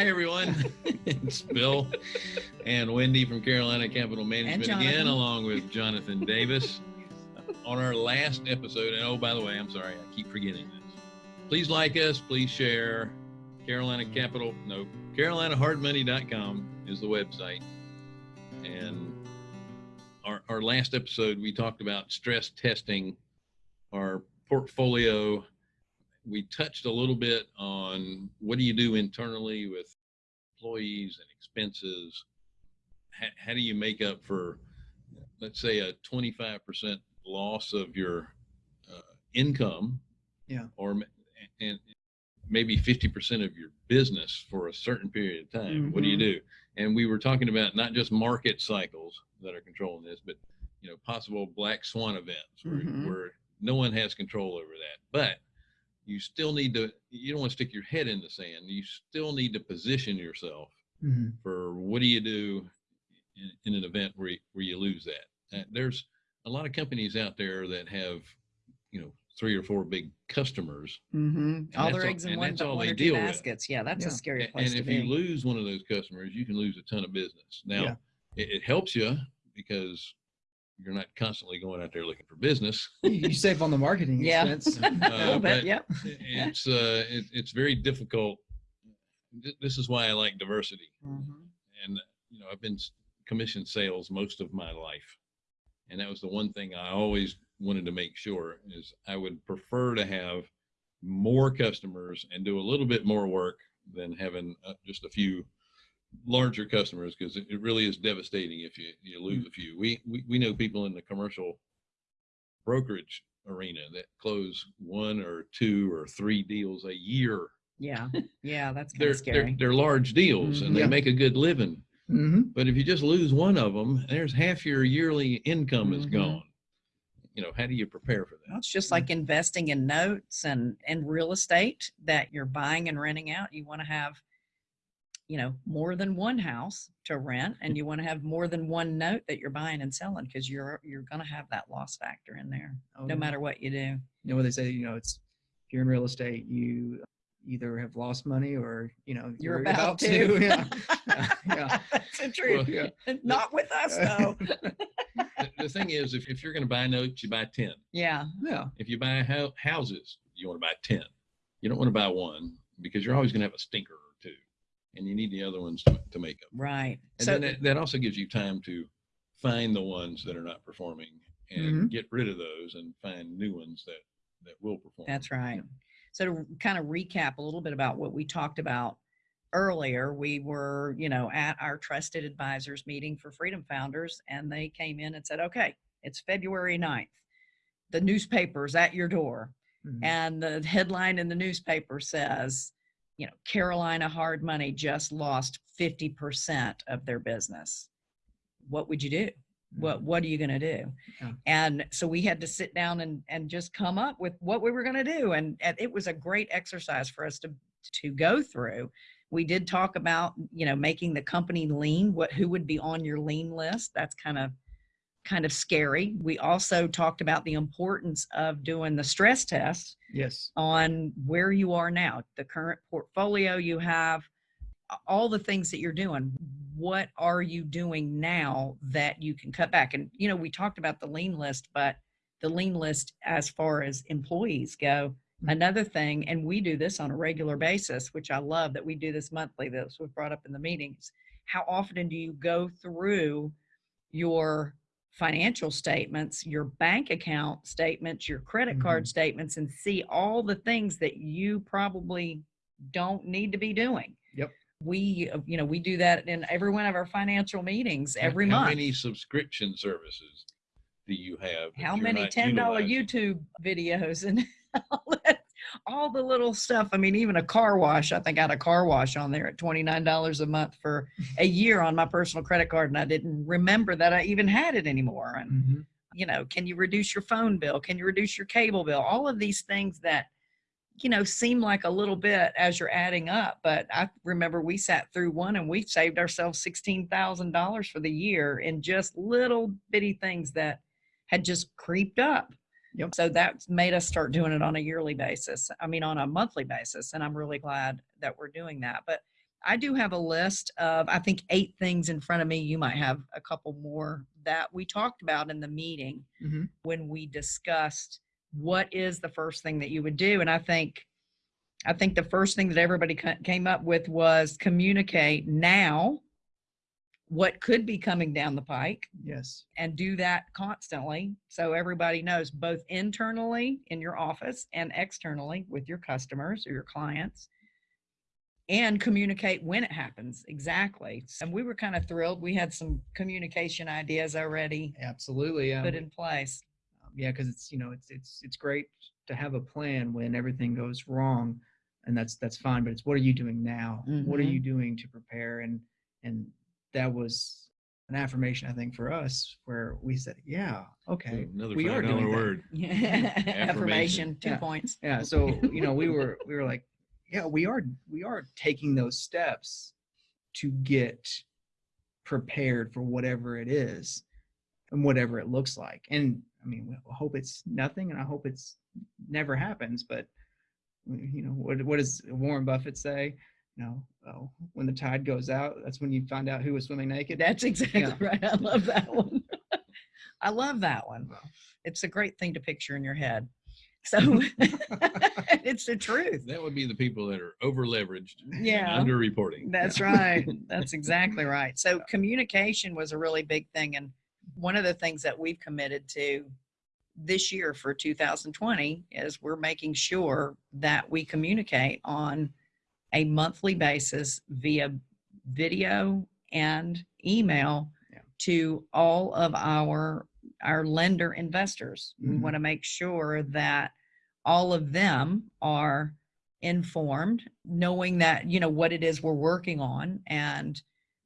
Hi, everyone. it's Bill and Wendy from Carolina Capital Management again, along with Jonathan Davis. On our last episode, and oh, by the way, I'm sorry, I keep forgetting this. Please like us, please share. Carolina Capital, no, CarolinaHardMoney.com is the website. And our, our last episode, we talked about stress testing our portfolio we touched a little bit on what do you do internally with employees and expenses how, how do you make up for let's say a 25% loss of your uh, income Yeah. or and maybe 50% of your business for a certain period of time what do you Mhm. do and we were talking about not just market cycles that are controlling this but you know possible black swan events where, Mhm. where no one has control over that but you still need to you don't want to stick your head in the sand you still need to position yourself Mhm. for what do you do in, in an event where you, where you lose that uh, there's a lot of companies out there that have you know three or four big customers Mhm. all that's their all- eggs in and one, that's all one they or two deal with. baskets. Yeah, that's a Yeah. scary A- place and to if you be. lose one of those customers you can lose a ton of business now Yeah. it, it helps you because you're not constantly going out there looking for business You you save on the marketing Yeah. expense. a little bit, but- yep. it's uh it, it's very difficult this is why i like diversity Mhm. and you know i've been s- commission sales most of my life and that was the one thing i always wanted to make sure is i would prefer to have more customers and do a little bit more work than having uh, just a few larger customers because it, it really is devastating if you you lose a few we, we we know people in the commercial brokerage arena that close one or two or three deals a year Yeah, yeah, that's kind they're, of scary. they're they're large deals and they Yeah. make a good living Mhm. but if you just lose one of them, there's half your yearly income is Mhm. gone. You know, how do you prepare for Well, that? it's just like investing in notes and and real estate that you're buying and renting out. You want to have, you know, more than one house to rent, and mm. you want to have more than one note that you're buying and selling because you're you're going to have that loss factor in there, Oh, no yeah. matter what you do. You know what they say, you know, it's if you're in real estate, you either have lost money or, you know, You're about, to. Yeah. Yeah. yeah. That's the truth. Yeah. Not with us though. The, the thing is, if, if you're going to buy notes, you buy 10. yeah. Yeah. If you buy hou- houses, you want to buy 10. You don't want to buy one because you're always going to have a stinker or two and you need the other ones to, to make up. Right. And so then that, that also gives you time to find the ones that are not performing and Mhm. get rid of those and find new ones that, that will perform. That's right. So to kind of recap a little bit about what we talked about earlier, we were, you know, at our trusted advisors meeting for Freedom Founders, and they came in and said, okay, it's February 9th. The newspaper's at your door. Mhm. And the headline in the newspaper says, you know, Carolina Hard Money just lost 50% of their business. What would you do? what mm. what are you going to do Yeah. and so we had to sit down and and just come up with what we were going to do and, and it was a great exercise for us to to go through we did talk about you know making the company lean what who would be on your lean list that's kind of kind of scary we also talked about the importance of doing the stress test Yes. on where you are now, the current portfolio you have, all the things that you're doing. What are you doing now that you can cut back? And, you know, we talked about the lean list, but the lean list as far as employees go, Mhm. another thing, and we do this on a regular basis, which I love that we do this monthly, this was brought up in the meetings. How often do you go through your financial statements, your bank account statements, your credit card statements, and see all the things that you probably don't need to be doing. Yep. We, uh, you know, we do that in every one of our financial meetings every how month. How many subscription services do you have? How many ten dollar utilizing? YouTube videos and all that, all the little stuff. I mean, even a car wash. I think I had a car wash on there at twenty nine dollars a month for a year on my personal credit card, and I didn't remember that I even had it anymore. And Mhm. you know, can you reduce your phone bill? Can you reduce your cable bill? All of these things that, you know, seem like a little bit as you're adding up. But I remember we sat through one and we saved ourselves $16,000 for the year in just little bitty things that had just creeped up. Yep. So that made us start doing it on a yearly basis. I mean, on a monthly basis. And I'm really glad that we're doing that. But I do have a list of, I think, eight things in front of me. You might have a couple more that we talked about in the meeting Mhm. when we discussed what is the first thing that you would do. And I think, I think the first thing that everybody came up with was communicate now what could be coming down the pike Yes. and do that constantly so everybody knows both internally in your office and externally with your customers or your clients and communicate when it happens exactly and we were kind of thrilled we had some communication ideas already Absolutely. Yeah. put in place Um, yeah, because it's you know it's it's it's great to have a plan when everything goes wrong, and that's that's fine. But it's what are you doing now? What are Mhm. you doing to prepare? And and that was an affirmation I think for us where we said, yeah, okay, Another we are five dollar doing that. word. affirmation two Yeah. points Yeah. So you know we were we were like, yeah, we are we are taking those steps to get prepared for whatever it is and whatever it looks like. And I mean, we hope it's nothing, and I hope it's never happens. But you know, what what does Warren Buffett say? You know, oh, when the tide goes out, that's when you find out who was swimming naked. that's exactly Yeah. right i love that one i love that one it's a great thing to picture in your head so it's the truth That would be the people that are over leveraged, yeah under reporting. That's right. That's exactly right. So communication was a really big thing. And one of the things that we've committed to this year for 2020 is we're making sure that we communicate on a monthly basis via video and email Yeah. to all of our our lender investors. We Mhm. want to make sure that all of them are informed, knowing that, you know, what it is we're working on and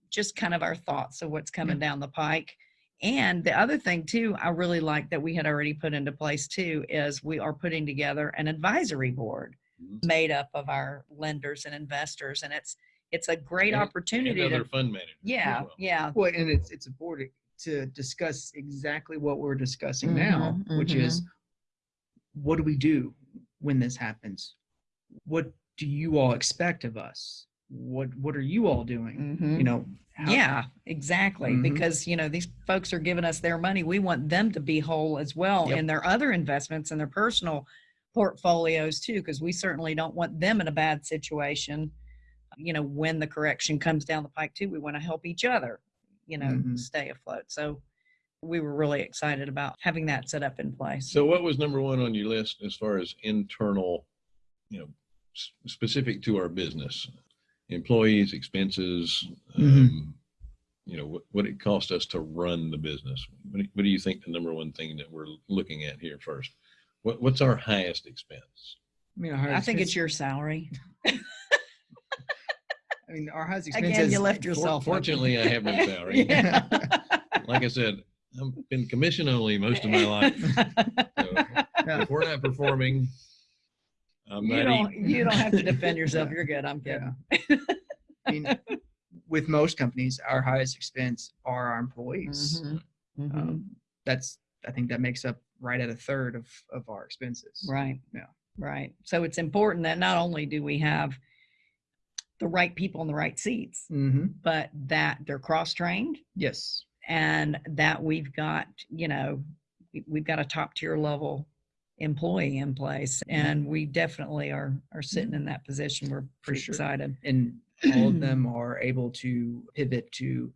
just kind of our thoughts of what's coming down the pike. And the other thing too, I really like that we had already put into place too, is we are putting together an advisory board. Made up of our lenders and investors. And it's, it's a great And- opportunity And to, fund managers. yeah, well. yeah. Well, and it's it's a board to discuss exactly what we're discussing now, Mhm, which is what do we do when this happens? What do you all expect of us? What what are you all doing? Mhm. You know, how- Yeah, exactly. Because, you know, these folks are giving us their money. We want them to be whole as well Yep. in their other investments and their personal portfolios too, because we certainly don't want them in a bad situation. You know, when the correction comes down the pike too, we want to help each other, you know, Mhm. stay afloat. So we were really excited about having that set up in place. So what was number one on your list as far as internal, you know, s- specific to our business? Employees, expenses, Mhm. um, you know, what, what it cost us to run the business. What do, what do you think the number one thing that we're looking at here first? What, what's our highest expense? I mean, our I think it's your salary. I mean, our highest expense Again, expenses. you left yourself. Fortunately, I have no salary. Yeah. Like I said, I've been commission only most of my life. So Yeah. if we're not performing, I'm You not don't, eating. you don't have to defend yourself. You're good. I'm kidding. Yeah. I mean, with most companies, our highest expense are our employees. Mhm, mhm. Um, that's I think that makes up right at a third of of our expenses. Right. Yeah. Right. So it's important that not only do we have the right people in the right seats, Mm-hmm. but that they're cross trained Yes. and that we've got, you know, we- we've got a top tier level employee in place and we definitely are are sitting in that position we're pretty sure. excited and all of them are able to pivot to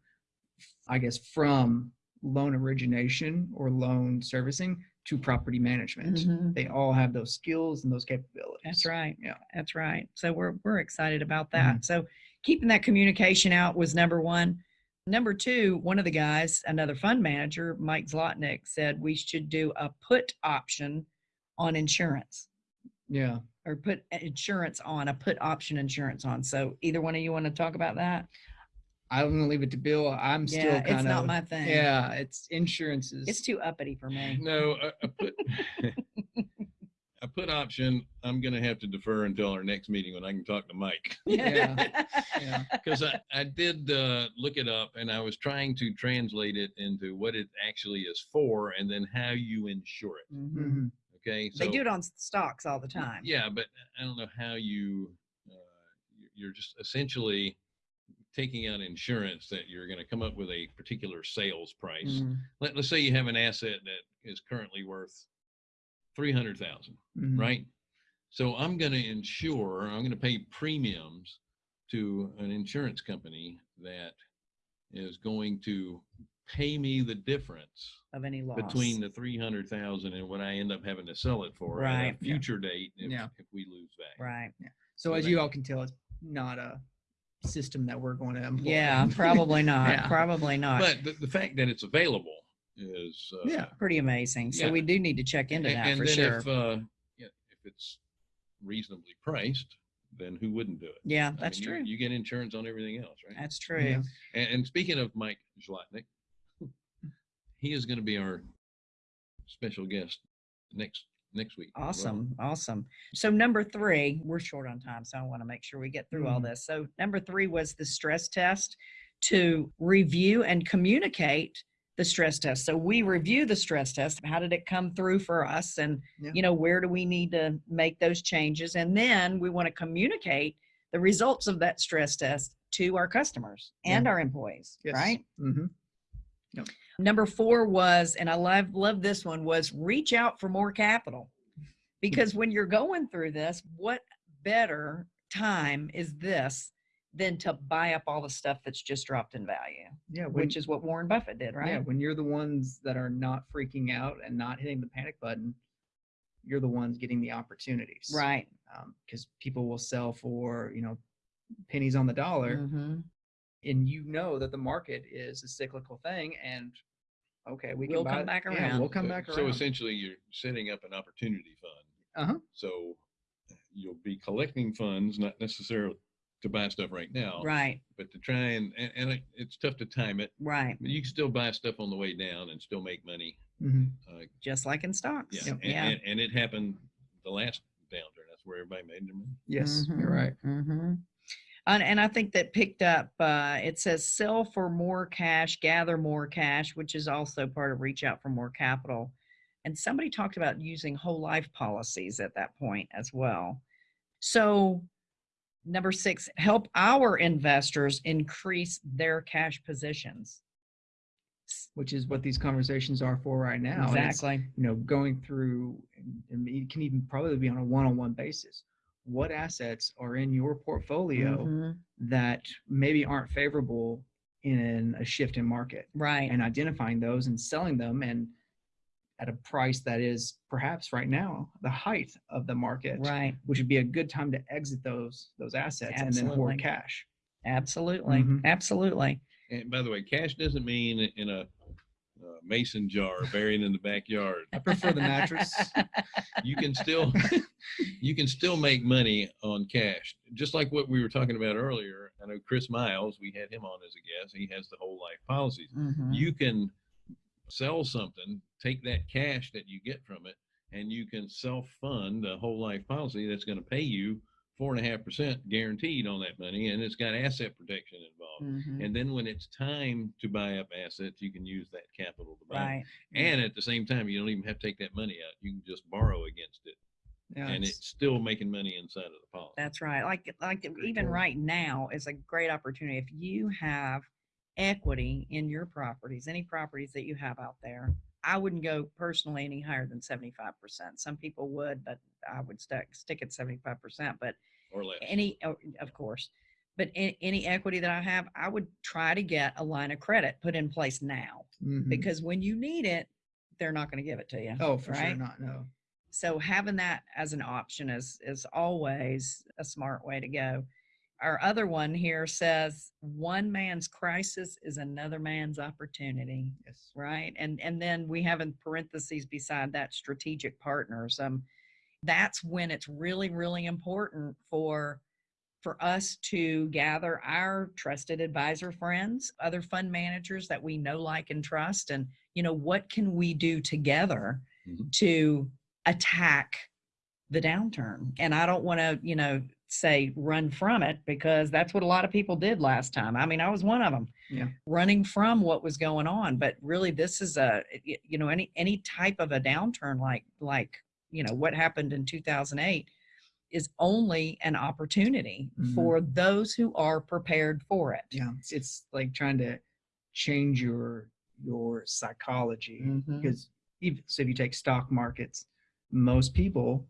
i guess from loan origination or loan servicing to property management Mhm. they all have those skills and those capabilities That's right. Yeah. That's right. So we're we're excited about that. So keeping that communication out was number one. Number two, one of the guys, another fund manager, Mike Zlotnick, said we should do a put option on insurance yeah or put insurance on a put option insurance on. So either one of you want to talk about that? I'm gonna leave it to bill i'm still yeah, kind it's not my thing. yeah it's insurances. It's too uppity for me. No, I, a put, a put option, I'm gonna have to defer until our next meeting when I can talk to Mike. Yeah. yeah Because I, I did uh, look it up and I was trying to translate it into what it actually is for and then how you insure it. Mhm. Mhm. Okay. They do it on stocks all the time. Yeah, but I don't know how you, uh, you're just essentially taking out insurance that you're going to come up with a particular sales price. Mm, Let, let's say you have an asset that is currently worth 300,000, Mhm. right? So I'm going to insure, I'm going to pay premiums to an insurance company that is going to pay me the difference Of any loss. between the 300,000 and what I end up having to sell it for at Right. a future date if, Yeah. if we lose value. Right. So So as that- you all can tell, it's not a system that we're going to employ. Yeah, probably not. Yeah. Probably not. But the, the fact that it's available is uh, Yeah. Pretty amazing. So Yeah. we do need to check into A- that and for then sure. if uh, yeah, if it's reasonably priced, then who wouldn't do it? yeah, I that's mean, you- true. You, get insurance on everything else, right? That's true. Yeah. And, and speaking of Mike Zlotnick, he is going to be our special guest next next week. as well. Awesome. Awesome. So number three, we're short on time, so I want to make sure we get through all Mhm. this. So number three was the stress test to review and communicate the stress test. So we review the stress test. How did it come through for us? And Yeah. you know, where do we need to make those changes? And then we want to communicate the results of that stress test to our customers and our employees, Yes. right? hmm Number four was, and I love love this one, was reach out for more capital. Because when you're going through this, what better time is this than to buy up all the stuff that's just dropped in value, Yeah. When, which is what Warren Buffett did, right? Yeah. When you're the ones that are not freaking out and not hitting the panic button, you're the ones getting the opportunities. Right. Because people will sell for, you know, pennies on the dollar. Mhm. and you know that the market is a cyclical thing and okay we We'll buy come it- back yeah, around. we'll come so, back So around essentially, you're setting up an opportunity fund. uh-huh So you'll be collecting funds, not necessarily to buy stuff right now, Right. but to try and and, and it, it's tough to time it. Right. But you can still buy stuff on the way down and still make money. Mhm. Uh, Just like in stocks. yeah, Yep. and, Yeah. and, and it happened the last downturn. That's where everybody made their money. yes Mhm, you're right mhm. And, and I think that picked up, uh, it says sell for more cash, gather more cash, which is also part of reach out for more capital. And somebody talked about using whole life policies at that point as well. So, number six, help our investors increase their cash positions. Which is what these conversations are for right now Exactly. you know going through and- it can even probably be on a one-on-one basis what assets are in your portfolio Mhm, that maybe aren't favorable in a shift in market Right. and identifying those and selling them and at a price that is perhaps right now the height of the market Right. which would be a good time to exit those those assets and then Absolutely. hoard cash Absolutely. Mhm. Absolutely. And by the way, cash doesn't mean in a uh, mason jar buried in the backyard. i prefer the mattress You can still you can still make money on cash, just like what we were talking about earlier. I know Chris Miles, we had him on as a guest. He has the whole life policies. Mhm. You can sell something, take that cash that you get from it, and you can self fund a whole life policy that's going to pay you four and a half percent guaranteed on that money, and it's got asset protection involved. Mhm. And then when it's time to buy up assets, you can use that capital to buy. Right. And at the same time, you don't even have to take that money out. You can just borrow against it, and it's- it's still making money inside of the policy. That's right. Like like even right now is a great opportunity. If you have equity in your properties, any properties that you have out there, I wouldn't go personally any higher than 75%. Some people would, but I would stick stick at 75%. But or less. any oh, of course, but a- any equity that I have, I would try to get a line of credit put in place now mhm. because when you need it, they're not going to give it to you. oh for sure not no so having that as an option is is always a smart way to go our other one here says one man's crisis is another man's opportunity yes. right? And and then we have in parentheses beside that strategic partners um that's when it's really really important for for us to gather our trusted advisor friends other fund managers that we know like and trust and you know what can we do together Mhm. to attack the downturn? And i don't want to you know say run from it because that's what a lot of people did last time i mean i was one of them Yeah. running from what was going on but really this is a, you know any any type of a downturn like like you know what happened in 2008 is only an opportunity Mhm. for those who are prepared for it. Yeah, it's, it's like trying to change your your psychology Mhm. because even so, if you take stock markets, most people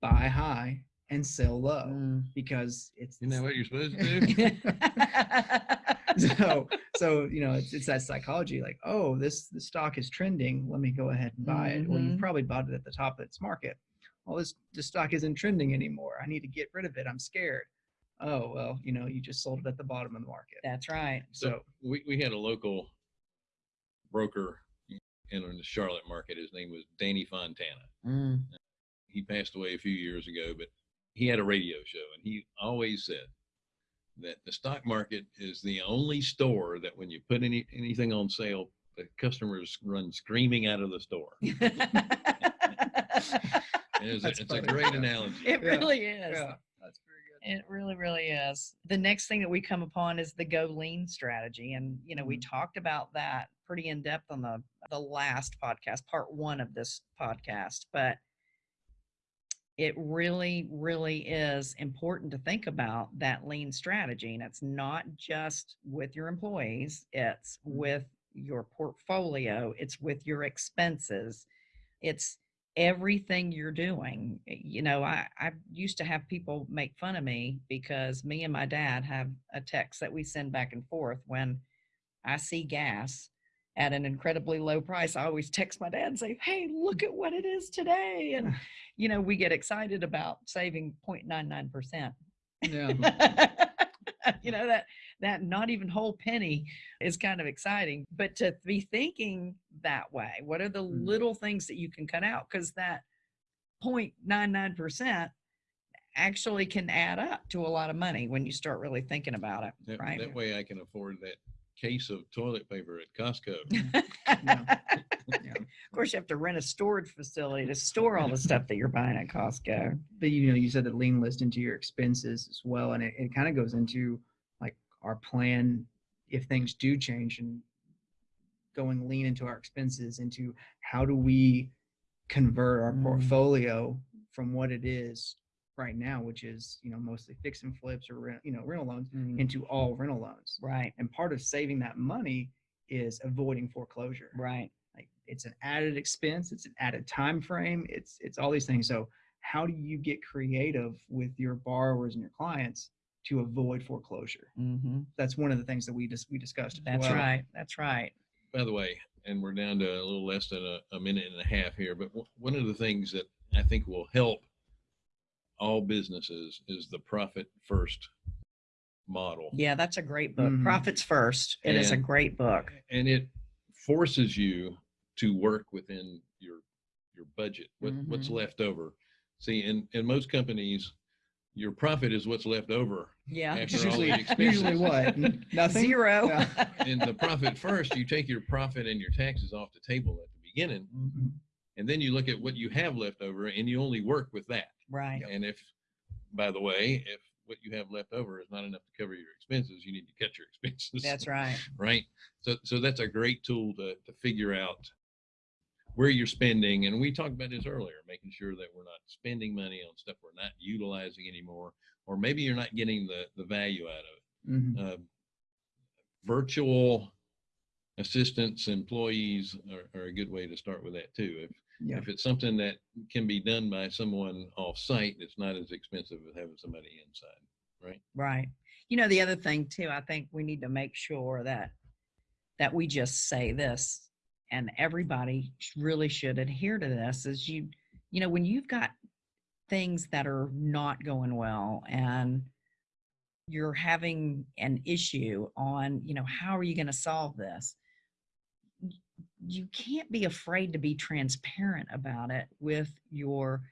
buy high and sell low Mm. because it's Isn't that what you're supposed to do? so so you know it's, it's that psychology like oh this this stock is trending let me go ahead and buy it well you Mhm. probably bought it at the top of its market well this this stock isn't trending anymore i need to get rid of it i'm scared oh well you know you just sold it at the bottom of the market That's right. so we, we had a local broker in the Charlotte market. His name was Danny Fontana. Mm. He passed away a few years ago, but he had a radio show and he always said that the stock market is the only store that when you put any anything on sale, the customers run screaming out of the store. It's, a, it's a great analogy. it Yeah. really is. yeah that's very good It really, really is. The next thing that we come upon is the go lean strategy. And, you know, we Mhm. talked about that pretty in depth on the, the last podcast, part one of this podcast. But it really, really is important to think about that lean strategy. And it's not just with your employees, it's mm-hmm. with your portfolio, it's with your expenses, it's everything you're doing. You know, I, I used to have people make fun of me because me and my dad have a text that we send back and forth when I see gas at an incredibly low price. I always text my dad and say, Hey, look at what it is today. And, you know, we get excited about saving 0.99%. yeah you know that that not even whole penny is kind of exciting but to be thinking that way what are the Mm. little things that you can cut out because that 0.99% actually can add up to a lot of money when you start really thinking about it That, right that way I can afford that case of toilet paper at Costco. yeah. of course you have to rent a storage facility to store all the stuff that you're buying at costco but you know you said the lean list into your expenses as well and it, it kind of goes into like our plan if things do change and going lean into our expenses into how do we convert our Mm. portfolio from what it is right now which is you know mostly fix and flips or rent, you know rental loans Mm, into all rental loans. Right. And part of saving that money is avoiding foreclosure. Right. Like it's an added expense it's an added time frame it's it's all these things. So how do you get creative with your borrowers and your clients to avoid foreclosure? Hmm that's one of the things that we just we discussed as that's well. right. That's right. By the way, and we're down to a little less than a, a minute and a half here, but w- one of the things that I think will help all businesses is the profit first model. yeah that's a great book Mhm. profits first it is a great book And it forces you to work within your your budget, what, what's Mhm. left over. See, in, in most companies, your profit is what's left over. yeah After It's all the usually usually what N- nothing zero Yeah. In the profit first, you take your profit and your taxes off the table at the beginning, Mhm. and then you look at what you have left over and you only work with that. Right And if, by the way, if what you have left over is not enough to cover your expenses, you need to cut your expenses. that's right right? So, so that's a great tool to, to figure out where you're spending. And we talked about this earlier, making sure that we're not spending money on stuff we're not utilizing anymore, or maybe you're not getting the, the value out of it. Uh, virtual assistants, employees are, are a good way to start with that too. If, yeah if it's something that can be done by someone off site, it's not as expensive as having somebody inside. right Right. you know the other thing too i think we need to make sure that that we just say this and everybody really should adhere to this is you you know when you've got things that are not going well and you're having an issue on you know how are you going to solve this you can't be afraid to be transparent about it with your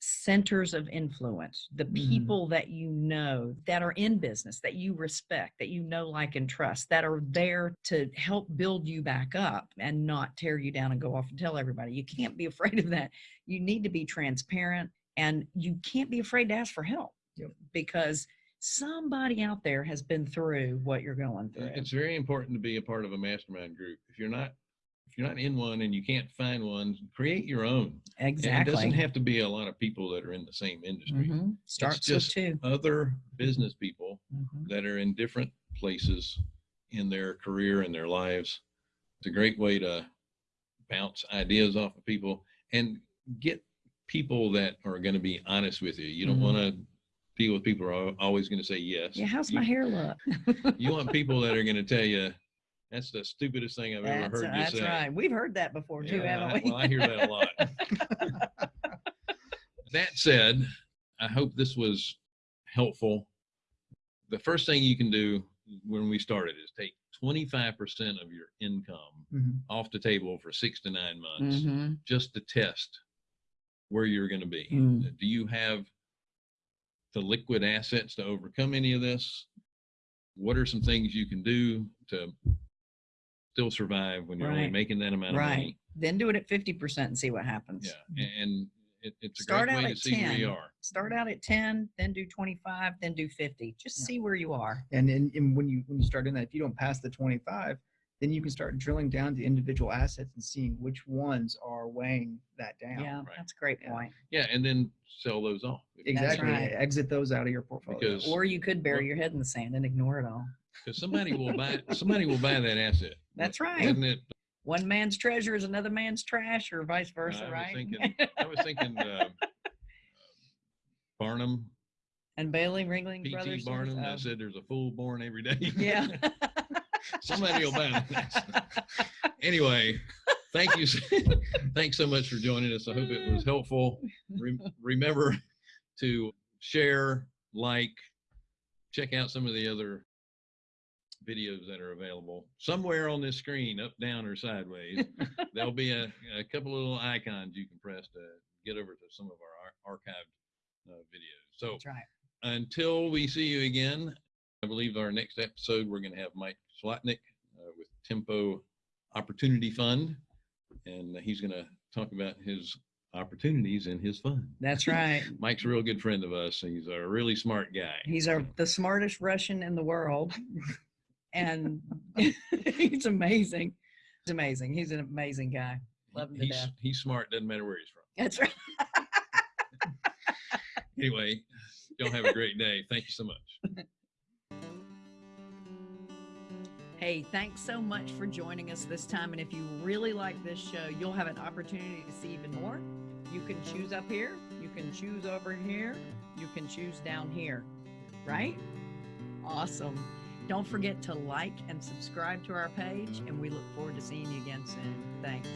centers of influence, the Mhm. people that you know that are in business, that you respect, that you know, like, and trust, that are there to help build you back up and not tear you down and go off and tell everybody. You can't be afraid of that. You need to be transparent and you can't be afraid to ask for help Yep. because somebody out there has been through what you're going through. It's very important to be a part of a mastermind group. If you're not, you're not in one and you can't find one, create your own. And it doesn't have to be a lot of people that are in the same industry. Mhm. Starts with just- two. Other business people Mhm. that are in different places in their career and their lives. It's a great way to bounce ideas off of people and get people that are going to be honest with you. You don't Mhm. want to deal with people who are always going to say yes. Yeah, how's you, my hair look? you want people that are going to tell you that's the stupidest thing I've ever That's, heard you that's say. right. We've heard that before too, Yeah, haven't we? well, I hear that a lot. that said, I hope this was helpful. The first thing you can do when we started is take 25% of your income Mhm. off the table for six to nine months Mhm. just to test where you're going to be. Mm. Do you have the liquid assets to overcome any of this? What are some things you can do to still survive when you're only making that amount of Right. money? Then do it at 50% and see what happens. Yeah, mm-hmm. and it, it's a Start great out way to at see where you 10. are. Start out at 10, then do 25, then do 50. Just Yeah. see where you are. And, and and when you when you start doing that, if you don't pass the 25, then you can start drilling down to individual assets and seeing which ones are weighing that down. Yeah, right. that's a great point. Yeah, and then sell those off. Exactly. right. Exit those out of your portfolio. Because- Or you could bury Well- your head in the sand and ignore it all. Because somebody will buy somebody will buy that asset. That's right. Isn't it? One man's treasure is another man's trash, or vice versa, I was right? thinking- I was thinking uh, Barnum, and Bailey Ringling P.T. Brothers. Barnum, that uh, said there's a fool born every day. yeah. Somebody will buy that. anyway, thank you. Thanks so much for joining us. I hope it was helpful. Rem- remember to share, like, check out some of the other videos that are available somewhere on this screen, up, down, or sideways. There'll be a, a couple of little icons you can press to get over to some of our ar- archived uh, videos. So right. until we see you again, I believe our next episode, we're going to have Mike Zlotnick uh, with Tempo Opportunity Fund, and he's going to talk about his opportunities in his fund. That's right. Mike's a real good friend of us. He's a really smart guy. He's our the smartest Russian in the world, and he's amazing. He's amazing. He's an amazing guy. Love him to he's, death. he's smart, doesn't matter where he's from. That's right. Anyway, y'all have a great day. Thank you so much. Hey, thanks so much for joining us this time. And if you really like this show, you'll have an opportunity to see even more. You can choose up here, you can choose over here, you can choose down here, right? Awesome. Don't forget to like and subscribe to our page, and we look forward to seeing you again soon. Thanks.